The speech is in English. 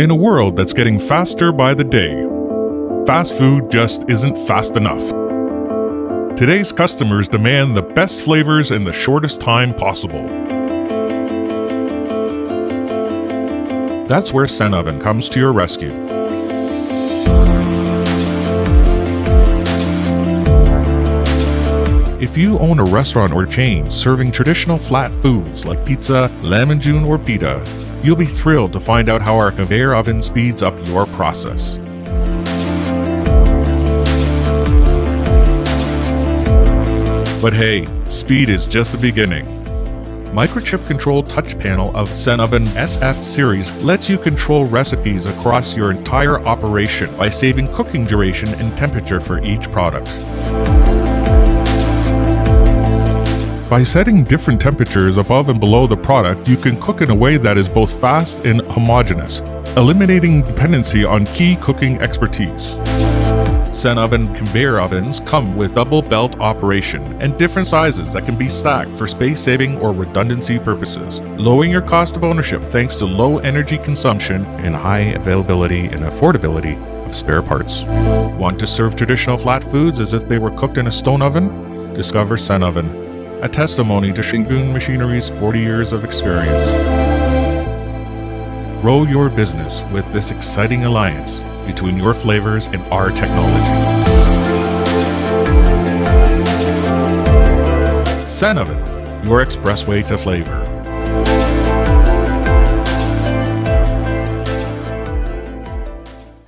In a world that's getting faster by the day, fast food just isn't fast enough. Today's customers demand the best flavors in the shortest time possible. That's where Sen Oven comes to your rescue. If you own a restaurant or chain serving traditional flat foods like pizza, lahmacun, or pita, you'll be thrilled to find out how our conveyor oven speeds up your process. But hey, speed is just the beginning. Microchip Control touch panel of Senoven SF series lets you control recipes across your entire operation by saving cooking duration and temperature for each product. By setting different temperatures above and below the product, you can cook in a way that is both fast and homogeneous, eliminating dependency on key cooking expertise. Sen oven conveyor ovens come with double belt operation and different sizes that can be stacked for space saving or redundancy purposes, lowering your cost of ownership thanks to low energy consumption and high availability and affordability of spare parts. Want to serve traditional flat foods as if they were cooked in a stone oven? Discover Sen Oven, a testimony to Shingun Machinery's 40 years of experience. Grow your business with this exciting alliance between your flavors and our technology. Sen Oven, your expressway to flavor.